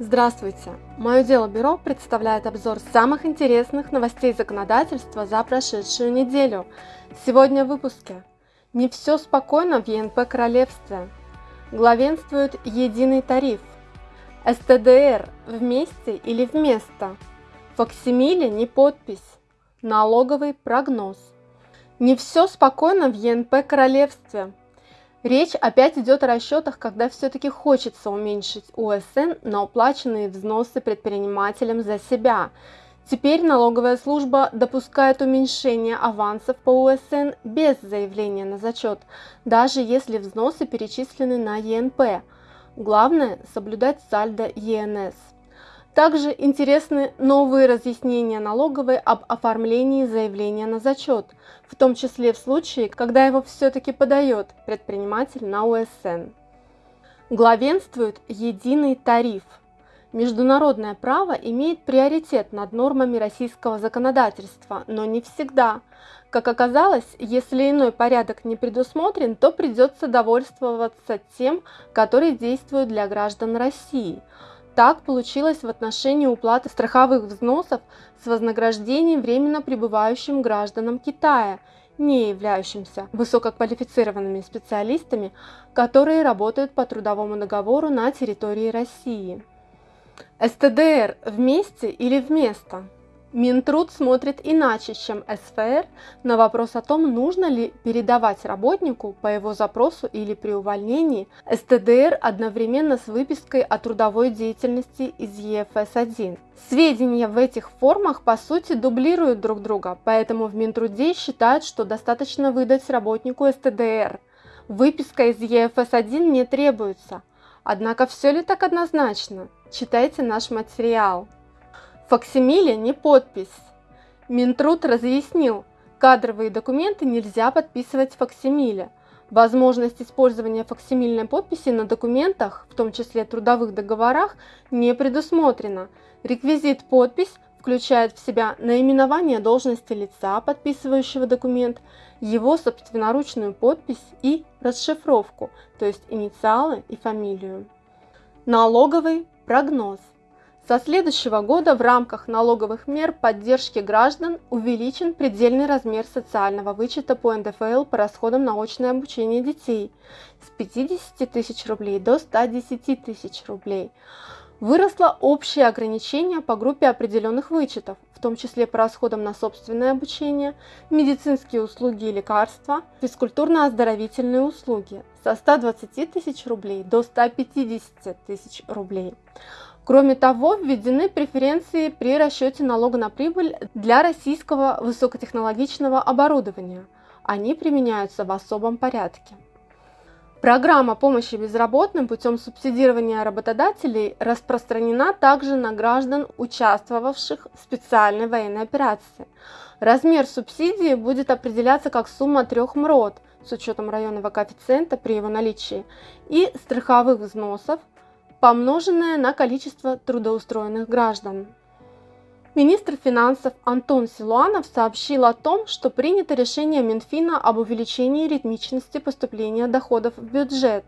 Здравствуйте! Мое дело бюро представляет обзор самых интересных новостей законодательства за прошедшую неделю. Сегодня в выпуске. Не все спокойно в ЕНП Королевстве. Главенствует единый тариф. СТДР вместе или вместо. Факсимиле не подпись. Налоговый прогноз. Не все спокойно в ЕНП Королевстве. Речь опять идет о расчетах, когда все-таки хочется уменьшить УСН на уплаченные взносы предпринимателям за себя. Теперь налоговая служба допускает уменьшение авансов по УСН без заявления на зачет, даже если взносы перечислены на ЕНП. Главное – соблюдать сальдо ЕНС. Также интересны новые разъяснения налоговой об оформлении заявления на зачет, в том числе в случае, когда его все-таки подает предприниматель на УСН. Главенствует единый тариф. Международное право имеет приоритет над нормами российского законодательства, но не всегда. Как оказалось, если иной порядок не предусмотрен, то придется довольствоваться тем, который действует для граждан России – так получилось в отношении уплаты страховых взносов с вознаграждением временно пребывающим гражданам Китая, не являющимся высококвалифицированными специалистами, которые работают по трудовому договору на территории России. СТДР вместе или вместо? Минтруд смотрит иначе, чем СФР, на вопрос о том, нужно ли передавать работнику по его запросу или при увольнении СТДР одновременно с выпиской о трудовой деятельности из ЕФС-1. Сведения в этих формах по сути дублируют друг друга, поэтому в Минтруде считают, что достаточно выдать работнику СТДР. Выписка из ЕФС-1 не требуется. Однако все ли так однозначно? Читайте наш материал. Факсимиле не подпись. Минтруд разъяснил, кадровые документы нельзя подписывать факсимиле. Возможность использования факсимильной подписи на документах, в том числе трудовых договорах, не предусмотрена. Реквизит «подпись» включает в себя наименование должности лица, подписывающего документ, его собственноручную подпись и расшифровку, то есть инициалы и фамилию. Налоговый прогноз. Со следующего года в рамках налоговых мер поддержки граждан увеличен предельный размер социального вычета по НДФЛ по расходам на очное обучение детей с 50 тысяч рублей до 110 тысяч рублей. Выросло общее ограничение по группе определенных вычетов, в том числе по расходам на собственное обучение, медицинские услуги и лекарства, физкультурно-оздоровительные услуги со 120 тысяч рублей до 150 тысяч рублей. Кроме того, введены преференции при расчете налога на прибыль для российского высокотехнологичного оборудования. Они применяются в особом порядке. Программа помощи безработным путем субсидирования работодателей распространена также на граждан, участвовавших в специальной военной операции. Размер субсидии будет определяться как сумма трех МРОД с учетом районного коэффициента при его наличии и страховых взносов помноженное на количество трудоустроенных граждан. Министр финансов Антон Силуанов сообщил о том, что принято решение Минфина об увеличении ритмичности поступления доходов в бюджет.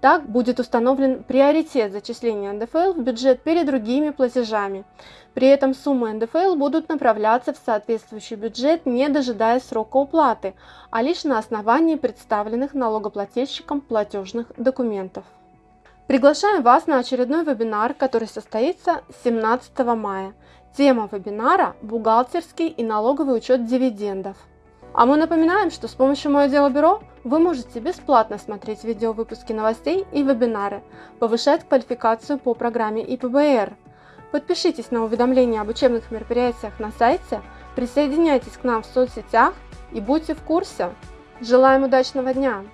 Так будет установлен приоритет зачисления НДФЛ в бюджет перед другими платежами. При этом суммы НДФЛ будут направляться в соответствующий бюджет, не дожидаясь срока уплаты, а лишь на основании представленных налогоплательщикам платежных документов. Приглашаем вас на очередной вебинар, который состоится 17 мая. Тема вебинара – бухгалтерский и налоговый учет дивидендов. А мы напоминаем, что с помощью Мое Дело Бюро вы можете бесплатно смотреть видеовыпуски новостей и вебинары, повышать квалификацию по программе ИПБР. Подпишитесь на уведомления об учебных мероприятиях на сайте, присоединяйтесь к нам в соцсетях и будьте в курсе. Желаем удачного дня!